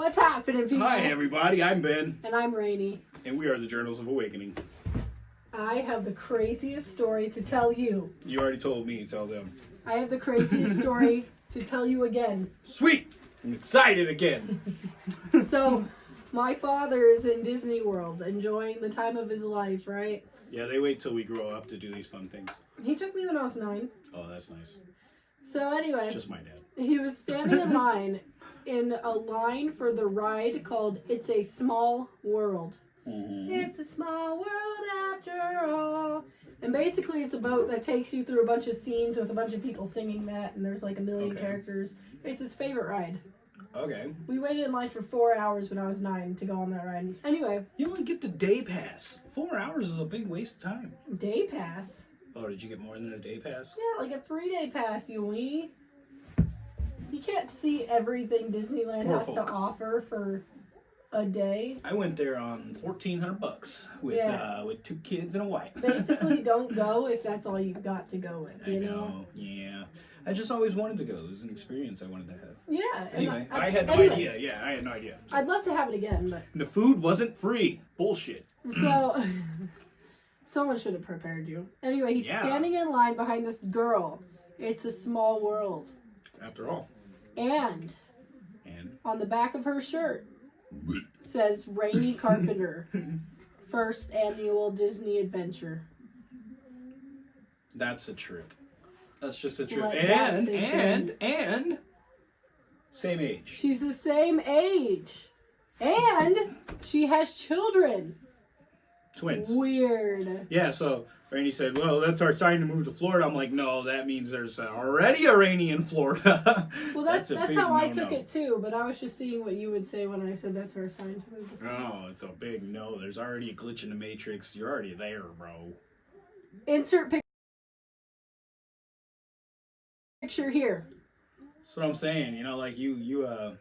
What's happening, people? Hi, everybody. I'm Ben, And I'm Rainy. and we are the Journals of Awakening. I have the craziest story to tell you. You already told me. Tell them. I have the craziest story to tell you again. Sweet. I'm excited again. So, my father is in Disney World enjoying the time of his life, right? Yeah, they wait till we grow up to do these fun things. He took me when I was nine. Oh, that's nice. So, anyway, Just my dad. he was standing in line in a line for the ride called It's a Small World. Mm-hmm. It's a small world after all. And basically, it's a boat that takes you through a bunch of scenes with a bunch of people singing that, and there's like a million Okay. characters. It's his favorite ride. Okay. We waited in line for four hours when I was nine to go on that ride. Anyway, You only get the day pass. Four hours is a big waste of time. day pass. Oh, did you get more than a day pass? Yeah, like a three day pass, you weenie. You can't see everything Disneyland Poor has to offer for a day. I went there on fourteen hundred bucks with Yeah. uh, with two kids and a wife. Basically, don't go if that's all you've got to go with, I you know. know? Yeah. I just always wanted to go. It was an experience I wanted to have. Yeah. Anyway, I, had no anyway, idea. Yeah, I had no idea. I'd love to have it again, but And the food wasn't free. Bullshit. So, someone should have prepared you. Anyway, he's Yeah. standing in line behind this girl. It's a small world. After all. And And on the back of her shirt says Rainy Carpenter, first annual Disney adventure. that's a trip. That's just a trip. Let and and and same age. She's the same age. And she has children. Twins. Weird. Yeah, so Rainy said, Well, that's our sign to move to Florida. I'm like, No, that means there's already a Rainy in Florida. Well, that's that's, big how I no-no. took it too, but I was just seeing what you would say when I said that's our sign to move. to Florida. Oh, it's a big no. There's already a glitch in the matrix. You're already there, bro. Insert pic- picture here. That's what I'm saying. You know, like you, you, uh,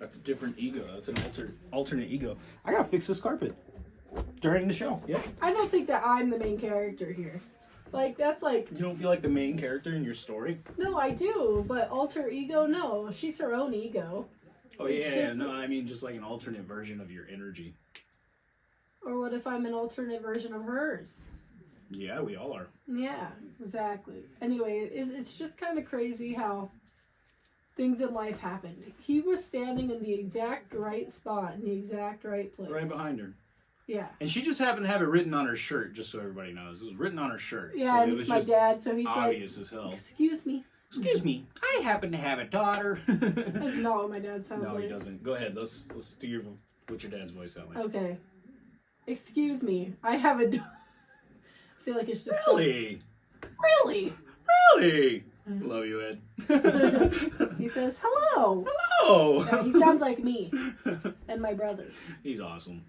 that's a different ego. That's an alter, alternate ego. I gotta fix this carpet during the show. Yeah. I don't think that I'm the main character here. Like that's like You don't feel like the main character in your story? no, I do, but alter ego, no. She's her own ego. Oh It's yeah, just- no, I mean just like an alternate version of your energy. Or what if I'm an alternate version of hers? Yeah, we all are. Yeah, exactly. Anyway, it's, it's just kind of crazy how things in life happen. He was standing in the exact right spot in the exact right place. Right behind her. Yeah. And she just happened to have it written on her shirt, just so everybody knows. It was written on her shirt. Yeah, so and it it's was my dad, so he said, obvious as hell. Excuse me. Excuse me, I happen to have a daughter. That's not what my dad sounds no, like. he doesn't. Go ahead. Let's let's do your what's your dad's voice sound like. Okay. Excuse me. I have a. Do- I feel like it's just Really? really. Really? Love you, Ed. He says hello. Hello. Yeah, he sounds like me and my brother. He's awesome.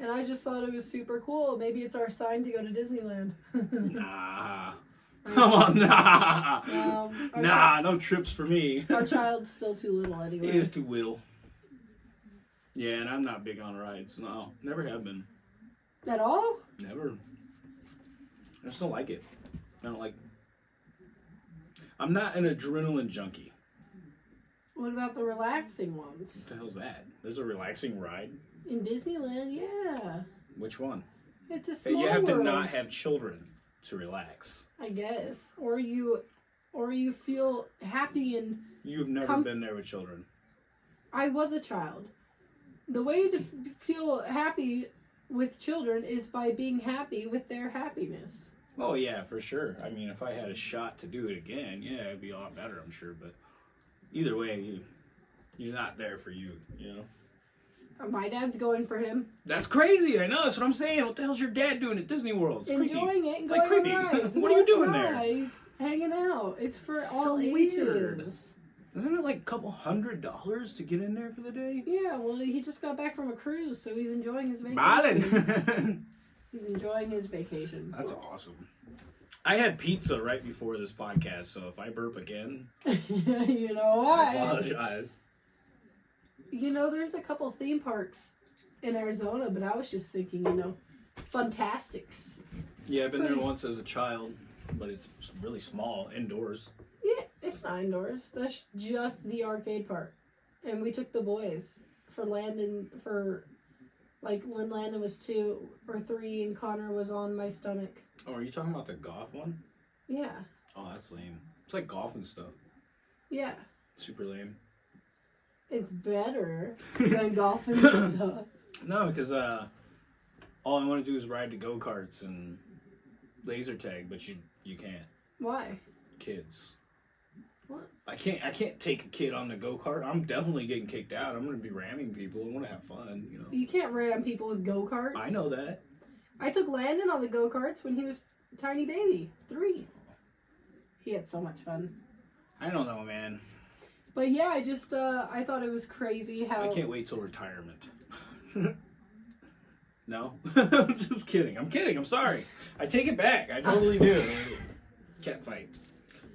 And I just thought it was super cool. Maybe it's our sign to go to Disneyland. Nah. Come on, nah. Um, Nah, no trips for me. our child's still too little anyway. He is too little. Yeah, and I'm not big on rides. No, never have been. At all? Never. I just don't like it. I don't like. I'm not an adrenaline junkie. What about the relaxing ones? What the hell's that? There's a relaxing ride. In Disneyland, yeah. Which one? It's a small you have to not have children to relax. I guess. Or you or you feel happy and You've never been there with children. I was a child. The way to f- feel happy with children is by being happy with their happiness. Oh yeah, for sure. I mean, if I had a shot to do it again, yeah, it'd be a lot better, I'm sure. But either way, you, you're not there for you. You know. Uh, My dad's going for him, That's crazy. I know. That's what I'm saying. What the hell's your dad doing at Disney World? It's creepy. enjoying it and It's like creepy. What No, are you doing not. there? Hanging out. It's for all So ages. weird. Isn't it like a couple hundred dollars to get in there for the day? Yeah, well, he just got back from a cruise, so he's enjoying his vacation. Ballin'. He's enjoying his vacation. That's awesome. I had pizza right before this podcast, so if I burp again, you know I apologize. You know, there's a couple theme parks in Arizona, but I was just thinking, you know, Fantastics. Yeah, I've been there s- once as a child, but it's really small, indoors. Yeah, it's not indoors. That's just the arcade part. and we took the boys for Landon for like when Landon was two or three and Connor was on my stomach. Oh, are you talking about the golf one? Yeah, Oh, that's lame. It's like golf and stuff. yeah, Super lame. it's better than golf and stuff. No, because uh, all I want to do is ride the go karts and laser tag, but you you can't. Why? Kids. What? I can't. I can't take a kid on the go kart. I'm definitely getting kicked out. I'm gonna be ramming people. I want to have fun. You know. You can't ram people with go karts. I know that. I took Landon on the go karts when he was a tiny baby, three. He had so much fun. I don't know, man. But yeah, I just uh, I thought it was crazy how I can't wait till retirement. no, I'm just kidding. I'm kidding. I'm sorry. I take it back. I totally do. Cat fight.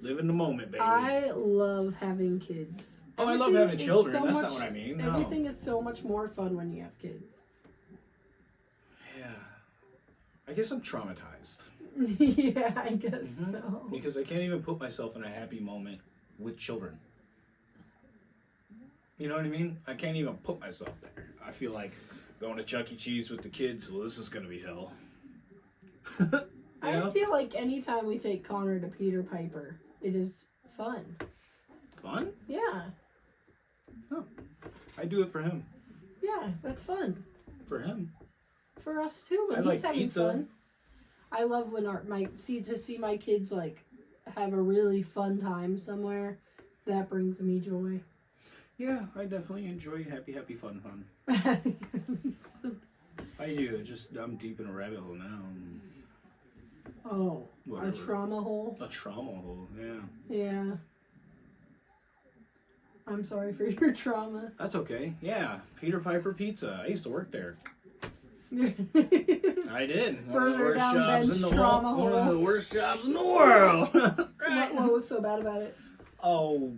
Live in the moment, baby. I love having kids. oh, I love having children. so That's much- not what I mean. No. Everything is so much more fun when you have kids. Yeah. I guess I'm traumatized yeah, I guess Mhm. so. because I can't even put myself in a happy moment with children. You know what I mean? I can't even put myself there. I feel like going to Chuck E. Cheese with the kids. Well, this is gonna be hell. I know? feel like anytime we take Connor to Peter Piper, it is fun. Fun. Yeah, Oh, I do it for him. yeah, that's fun For him. For us too. When I he's like having pizza. fun, I love when our my see to see my kids like have a really fun time somewhere. That brings me joy. Yeah, I definitely enjoy happy, happy, fun, fun. I do. Just I'm deep in a rabbit hole now. oh, a trauma hole. A trauma hole. Yeah. Yeah. I'm sorry for your trauma. That's okay. Yeah, Peter Piper Pizza. I used to work there. What I did. One of the Further worst down jobs Ben's in the trauma world. One of the worst jobs in the world. what was so bad about it? oh,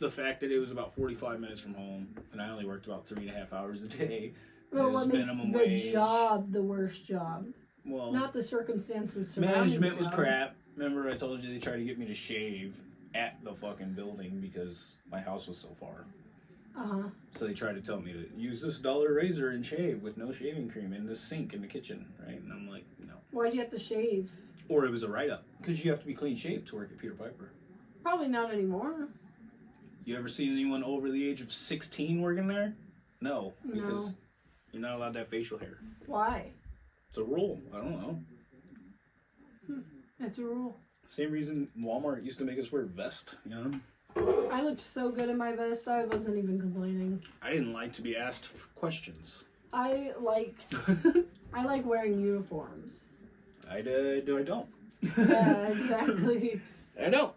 the fact that it was about 45 minutes from home, and I only worked about three and a half hours a day. Well, what makes the wage. job the worst job? Well, Not the circumstances surrounding management the was crap. Remember, I told you they tried to get me to shave at the fucking building because my house was so far. Uh huh. So they tried to tell me to use this dollar razor and shave with no shaving cream in the sink in the kitchen, right? And I'm like, no. Why'd you have to shave? Or it was a write up because you have to be clean shaved to work at Peter Piper. Probably not anymore. You ever seen anyone over the age of 16 working there? No, No. because you're not allowed to have facial hair. Why? It's a rule. I don't know. It's a rule. Same reason Walmart used to make us wear vest. You know, I looked so good in my vest, I wasn't even complaining. I didn't like to be asked questions. I like I like wearing uniforms. I uh, do. I don't. Yeah, exactly. I don't.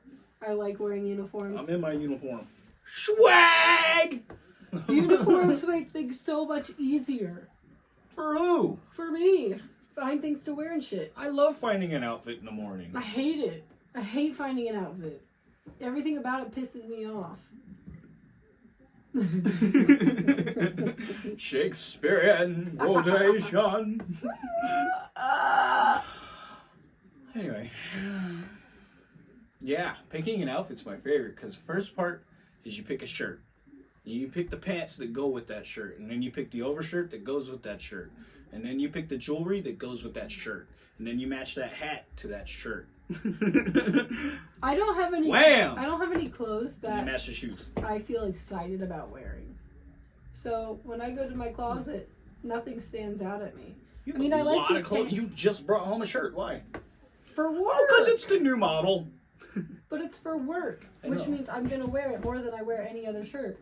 I like wearing uniforms. I'm in my uniform. Swag. Uniforms make things so much easier For who? for me. Find things to wear and shit. I love finding an outfit in the morning. I hate it. I hate finding an outfit. Everything about it pisses me off. Shakespearean quotation. anyway, yeah, picking an outfit's my favorite because first part is you pick a shirt. You pick the pants that go with that shirt, and then you pick the overshirt that goes with that shirt, and then you pick the jewelry that goes with that shirt, and then you match that hat to that shirt. I don't have any. Wham! I don't have any clothes that match the shoes. I feel excited about wearing. So when I go to my closet, nothing stands out at me. You I mean, have I a like lot these of clothes. pants. You just brought home a shirt. Why? For work, Oh, because it's the new model. but it's for work, which means I'm gonna wear it more than I wear any other shirt.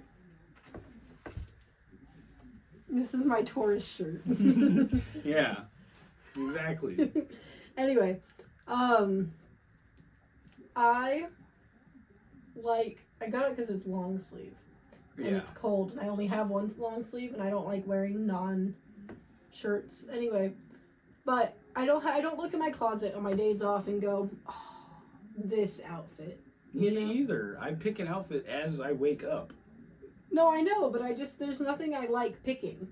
This is my tourist shirt. Yeah, exactly. anyway, um, I like I got it because it's long sleeve and Yeah. it's cold, and I only have one long sleeve, and I don't like wearing non shirts anyway. But I don't I don't look in my closet on my days off and go, oh, this outfit. You Me know? either. I pick an outfit as I wake up. No, I know, but I just there's nothing I like picking.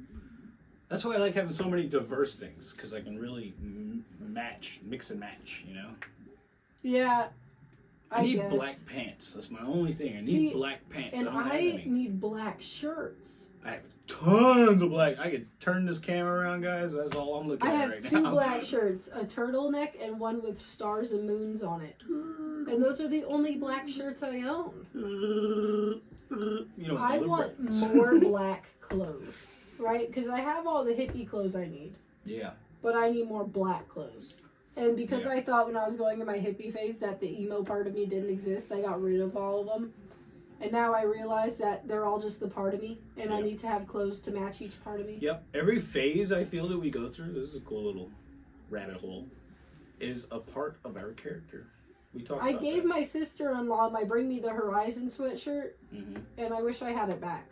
That's why I like having so many diverse things because I can really m- match, mix and match. You know. Yeah, I, I need guess. black pants. That's my only thing. I need See, black pants. And I I need black shirts. I have tons of black. I could turn this camera around, guys. That's all I'm looking I at have two black shirts, a turtleneck and one with stars and moons on it. And those are the only black shirts I own. You don't I want more black clothes, right? Because I have all the hippie clothes I need, Yeah. but I need more black clothes. And because Yeah. I thought when I was going in my hippie phase that the emo part of me didn't exist, I got rid of all of them. And now I realize that they're all just the part of me, and I need to have clothes to match each part of me. Yep. Every phase I feel that we go through, this is a cool little rabbit hole, is a part of our character. We talked I gave that. my sister-in-law my Bring Me the Horizon sweatshirt, Mhm. and I wish I had it back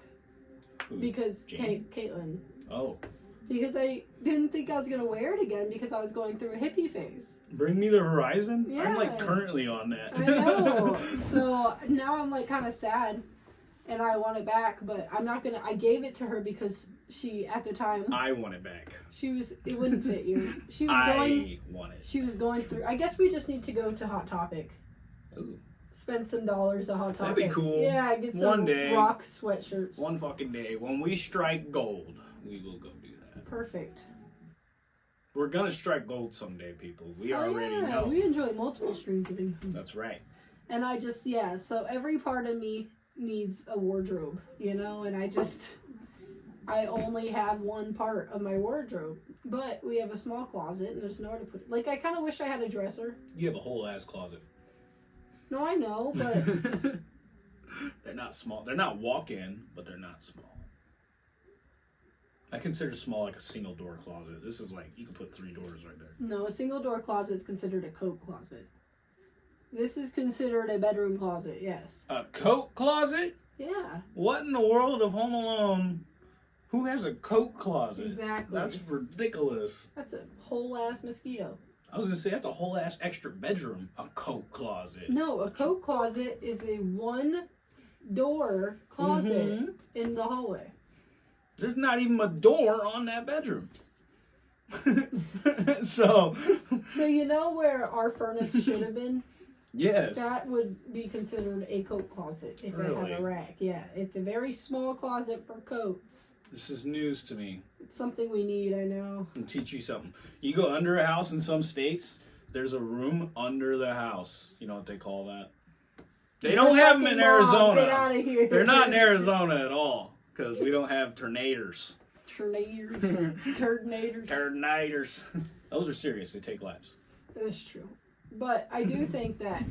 Who? because Jane? Kate, Caitlin, Oh. because I didn't think I was gonna wear it again because I was going through a hippie phase. Bring me the horizon? I'm like currently on that. I know. so now I'm like kind of sad, and I want it back, but I'm not gonna. I gave it to her because she at the time I want it back. she was it wouldn't fit you. She was I going. want it. She was going through. I guess we just need to go to Hot Topic. Ooh. Spend some dollars on Hot That'd be cool. Yeah, get some One day. rock sweatshirts. One fucking day, when we strike gold, we will go do that. Perfect. We're gonna strike gold someday, people. We Oh, already yeah. know. We enjoy multiple streams of income. That's right. And I just, yeah, so every part of me needs a wardrobe, you know, and I just, I only have one part of my wardrobe. But we have a small closet and there's nowhere to put it. Like, I kind of wish I had a dresser. You have a whole ass closet. No, I know, but they're not small. They're not walk-in, but they're not small. I consider small like a single door closet. This is like you can put three doors right there. no, a single door closet is considered a coat closet. This is considered a bedroom closet, yes. A coat closet? Yeah, What in the world of Home Alone? Who has a coat closet? exactly. That's ridiculous. That's a whole ass mosquito. I was gonna say that's a whole ass extra bedroom. A coat closet. No, a coat closet is a one door closet Mhm. in the hallway. There's not even a door on that bedroom. so, So you know where our furnace should have been? yes. That would be considered a coat closet if it Really? had a rack. Yeah, it's a very small closet for coats. This is news to me. It's something we need, I know. I'll teach you something. You go under a house in some states, there's a room under the house. You know what they call that? They don't have them in mom, Get Arizona. out of here. They're not in Arizona at all because we don't have tornadoes. Tornadoes. Tornadoes. Tornadoes. Those are serious. They take lives. That's true. But I do think that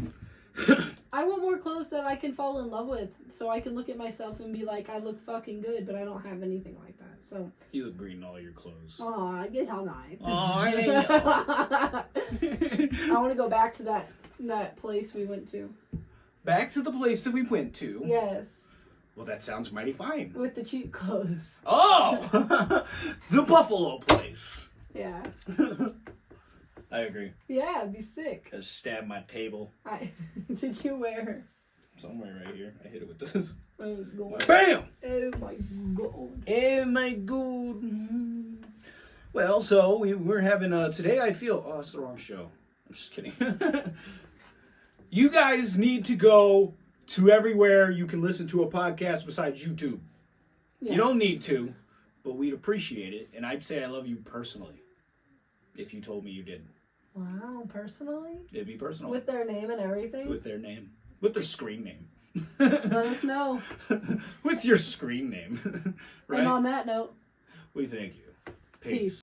I want more clothes that I can fall in love with so I can look at myself and be like, I look fucking good, but I don't have anything like that. So, You look green in all your clothes. aw, I get how nice. Aw, I want to go back to that that place we went to. Back to the place that we went to. Yes, Well, that sounds mighty fine. with the cheap clothes. Oh, the Buffalo place. Yeah, I agree. yeah, it'd be sick. Just stab my table I did you wear? somewhere right here. I hit it with this. Oh, God. Bam! Oh my god. Oh my god. Well, so we, we're having uh today. I feel oh, it's the wrong show. I'm just kidding. you guys need to go to everywhere you can listen to a podcast besides YouTube. You don't need to, but we'd appreciate it, and I'd say I love you personally. If you told me you did, Wow, personally, it'd be personal with their name and everything. with their name, with their screen name, Let us know. with your screen name. right? And on that note. we thank you. Peace. Peace.